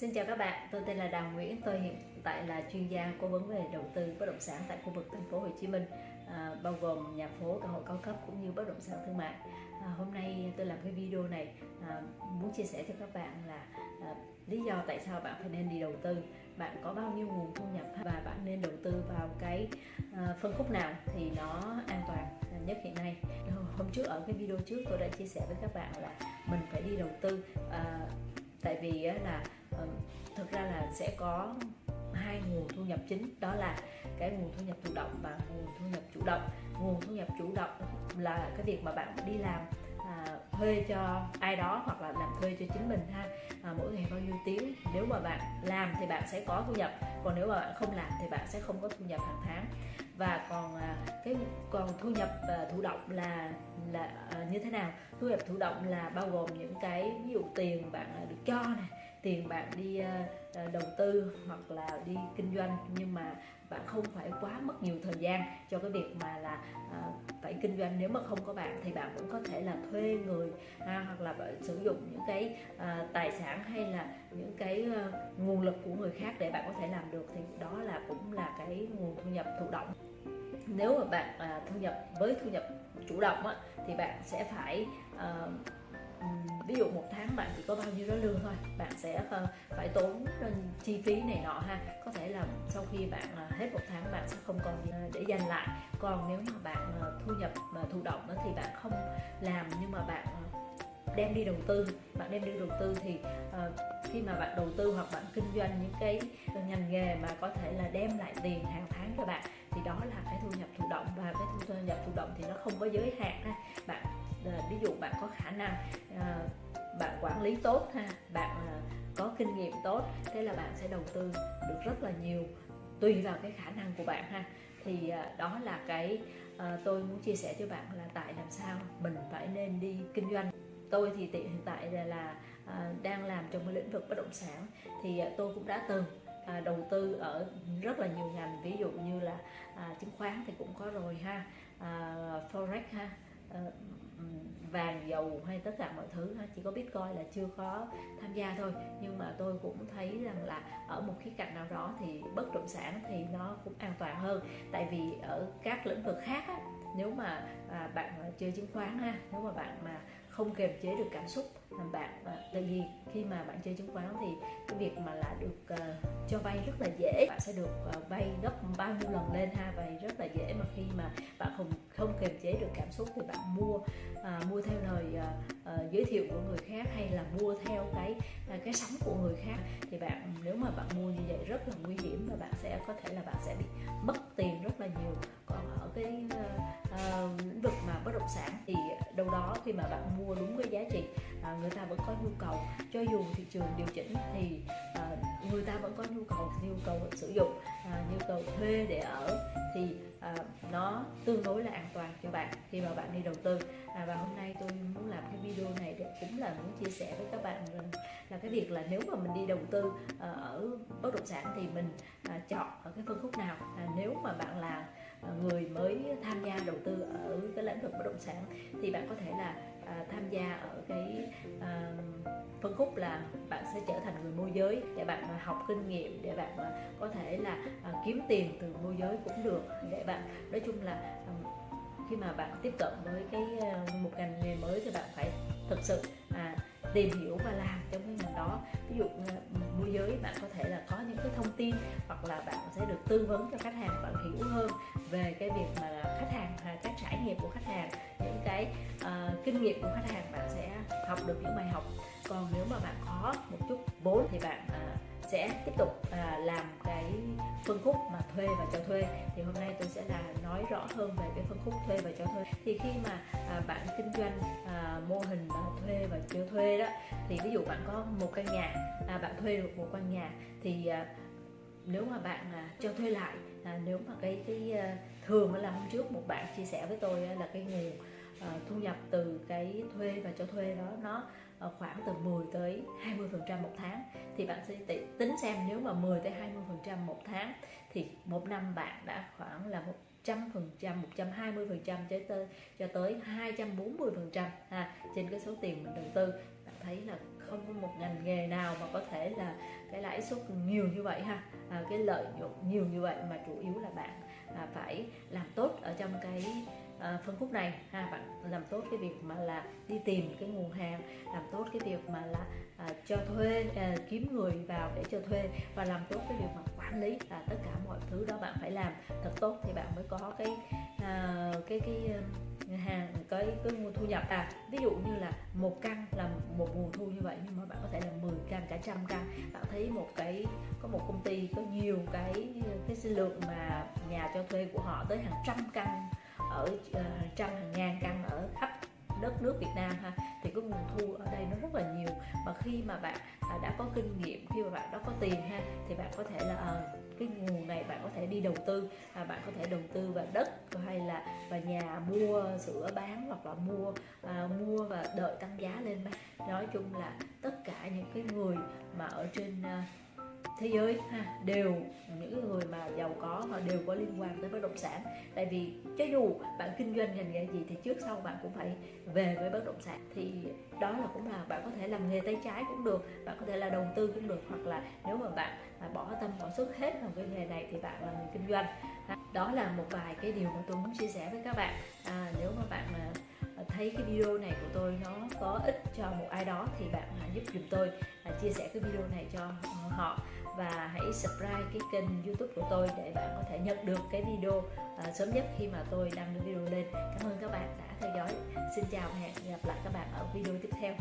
Xin chào các bạn, tôi tên là Đào Nguyễn, tôi hiện tại là chuyên gia cố vấn về đầu tư bất động sản tại khu vực thành phố Hồ Chí Minh, à, bao gồm nhà phố, căn hộ cao cấp cũng như bất động sản thương mại. À, hôm nay tôi làm cái video này à, muốn chia sẻ cho các bạn là à, lý do tại sao bạn phải nên đi đầu tư, bạn có bao nhiêu nguồn thu nhập và bạn nên đầu tư vào cái à, phân khúc nào thì nó an toàn nhất hiện nay. Hôm trước ở cái video trước tôi đã chia sẻ với các bạn là mình phải đi đầu tư à, tại vì là Ờ, thực ra là sẽ có hai nguồn thu nhập chính đó là cái nguồn thu nhập thụ động và nguồn thu nhập chủ động. Nguồn thu nhập chủ động là cái việc mà bạn đi làm à, thuê cho ai đó hoặc là làm thuê cho chính mình ha. À, mỗi ngày bao nhiêu tiếng nếu mà bạn làm thì bạn sẽ có thu nhập còn nếu mà bạn không làm thì bạn sẽ không có thu nhập hàng tháng. Và còn à, cái còn thu nhập à, thụ động là là à, như thế nào? Thu nhập thụ động là bao gồm những cái ví dụ tiền bạn à, được cho này tiền bạn đi ờ, ờ, đầu tư hoặc là đi kinh doanh. Nhưng mà bạn không phải quá mất nhiều thời gian cho cái việc mà là uh, phải kinh doanh. Nếu mà không có bạn thì bạn cũng có thể là thuê người ha, hoặc là bạn sử dụng những cái uh, tài sản hay là những cái uh, nguồn lực của người khác để bạn có thể làm được. Thì đó là cũng là cái nguồn thu nhập thụ động. Nếu mà bạn uh, thu nhập với thu nhập chủ động á, thì bạn sẽ phải uh, ví dụ một tháng bạn chỉ có bao nhiêu đó lương thôi bạn sẽ ờ, phải tốn ờ, chi phí này nọ ha. Có thể là sau khi bạn ờ, hết một tháng bạn sẽ không còn gì để dành lại. Còn nếu mà bạn thu nhập mà thụ động đó thì bạn không làm nhưng mà bạn đem đi đầu tư bạn đem đi đầu tư thì uh, khi mà bạn đầu tư hoặc bạn kinh doanh những cái ngành nghề mà có thể là đem lại tiền hàng tháng cho bạn thì đó là cái thu nhập thụ động và cái thu nhập thụ động thì nó không có giới hạn ha. Bạn ví dụ bạn có khả năng uh, bạn quản lý tốt ha bạn uh, có kinh nghiệm tốt thế là bạn sẽ đầu tư được rất là nhiều tùy vào cái khả năng của bạn ha. Thì uh, đó là cái uh, tôi muốn chia sẻ cho bạn là tại làm sao mình phải nên đi kinh doanh. Tôi thì hiện tại là, là đang làm trong cái lĩnh vực bất động sản thì tôi cũng đã từng à, đầu tư ở rất là nhiều ngành ví dụ như là à, chứng khoán thì cũng có rồi ha à, forex ha à, vàng dầu hay tất cả mọi thứ ha. Chỉ có bitcoin là chưa có tham gia thôi. Nhưng mà tôi cũng thấy rằng là ở một khía cạnh nào đó thì bất động sản thì nó cũng an toàn hơn. Tại vì ở các lĩnh vực khác á, nếu mà à, bạn à, chơi chứng khoán ha nếu mà bạn mà không kiềm chế được cảm xúc làm bạn. Tại vì khi mà bạn chơi chứng khoán thì cái việc mà là được uh, cho vay rất là dễ. Bạn sẽ được uh, vay gấp bao nhiêu lần lên ha vay rất là dễ. Mà khi mà bạn không không kiềm chế được cảm xúc thì bạn mua uh, mua theo lời uh, uh, giới thiệu của người khác hay là mua theo cái uh, cái sóng của người khác. Thì bạn nếu mà bạn mua như vậy rất là nguy hiểm và bạn sẽ có thể là bạn sẽ bị mất tiền rất là nhiều ở cái uh, uh, lĩnh vực mà bất động sản thì đâu đó khi mà bạn mua đúng cái giá trị uh, người ta vẫn có nhu cầu cho dù thị trường điều chỉnh thì uh, người ta vẫn có nhu cầu nhu cầu sử dụng uh, nhu cầu thuê để ở thì uh, nó tương đối là an toàn cho bạn khi mà bạn đi đầu tư. À, và hôm nay tôi muốn làm cái video này để cũng là muốn chia sẻ với các bạn rằng là cái việc là nếu mà mình đi đầu tư à, ở bất động sản thì mình à, chọn ở cái phân khúc nào. À, nếu mà bạn là À, người mới tham gia đầu tư ở cái lĩnh vực bất động sản thì bạn có thể là à, tham gia ở cái à, phân khúc là bạn sẽ trở thành người môi giới để bạn học kinh nghiệm để bạn có thể là à, kiếm tiền từ môi giới cũng được. Để bạn nói chung là à, khi mà bạn tiếp cận với cái à, một ngành nghề mới thì bạn phải thực sự à, tìm hiểu và làm trong cái ngành đó. Ví dụ à, môi giới bạn có thể là tin hoặc là bạn sẽ được tư vấn cho khách hàng bạn hiểu hơn về cái việc mà khách hàng à, các trải nghiệm của khách hàng những cái uh, kinh nghiệm của khách hàng bạn sẽ học được những bài học. Còn nếu mà bạn có một chút vốn thì bạn uh, sẽ tiếp tục uh, làm cái phân khúc mà thuê và cho thuê. Thì hôm nay tôi sẽ là nói rõ hơn về cái phân khúc thuê và cho thuê. Thì khi mà à, bạn kinh doanh à, mô hình à, thuê và cho thuê đó thì ví dụ bạn có một căn nhà à, bạn thuê được một căn nhà thì à, nếu mà bạn à, cho thuê lại à, nếu mà cái cái à, thường là hôm trước một bạn chia sẻ với tôi là cái nguồn à, thu nhập từ cái thuê và cho thuê đó nó à, khoảng từ 10 tới 20 phần trăm một tháng. Thì bạn sẽ tính xem nếu mà 10 tới 20 phần trăm một tháng thì một năm bạn đã khoảng là một trăm phần trăm 120 phần trăm cho tới cho tới 240 phần trăm à, trên cái số tiền mình đầu tư thấy là không có một ngành nghề nào mà có thể là cái lãi suất nhiều như vậy ha. À, cái lợi nhuận nhiều như vậy mà chủ yếu là bạn à, phải làm tốt ở trong cái à, phân khúc này ha. Bạn làm tốt cái việc mà là đi tìm cái nguồn hàng làm tốt cái việc mà là à, cho thuê à, kiếm người vào để cho thuê và làm tốt cái việc mà quản lý là tất cả mọi thứ đó bạn phải làm thật tốt thì bạn mới có cái à, cái cái hàng cái cái nguồn thu nhập à. Ví dụ như là một căn là một nguồn thu như vậy nhưng mà bạn có thể là 10 căn cả trăm căn. Bạn thấy một cái có một công ty có nhiều cái cái lượng mà nhà cho thuê của họ tới hàng trăm căn ở uh, hàng trăm hàng ngàn căn ở khắp đất nước Việt Nam ha thì cái nguồn thu ở đây nó rất là nhiều. Và khi mà bạn à, đã có kinh nghiệm khi mà bạn đã có tiền ha thì bạn có thể là ờ, cái nguồn này bạn có thể đi đầu tư. À, bạn có thể đầu tư vào đất hay là vào nhà mua sữa bán hoặc là mua à, mua và đợi tăng giá lên nói chung là tất cả những cái người mà ở trên à, thế giới ha đều những người mà giàu có họ đều có liên quan tới bất động sản. Tại vì cho dù bạn kinh doanh ngành nghề gì thì trước sau bạn cũng phải về với bất động sản. Thì đó là cũng là bạn có thể làm nghề tay trái cũng được bạn có thể là đầu tư cũng được hoặc là nếu mà bạn bỏ tâm bỏ sức hết vào cái nghề này thì bạn là người kinh doanh. Đó là một vài cái điều mà tôi muốn chia sẻ với các bạn. À, nếu mà bạn mà Ờ, thấy cái video này của tôi nó có ích cho một ai đó thì bạn hãy giúp dùm tôi à, chia sẻ cái video này cho họ. Và hãy subscribe cái kênh youtube của tôi để bạn có thể nhận được cái video à, sớm nhất khi mà tôi đăng video lên. Cảm ơn các bạn đã theo dõi. Xin chào và hẹn gặp lại các bạn ở video tiếp theo.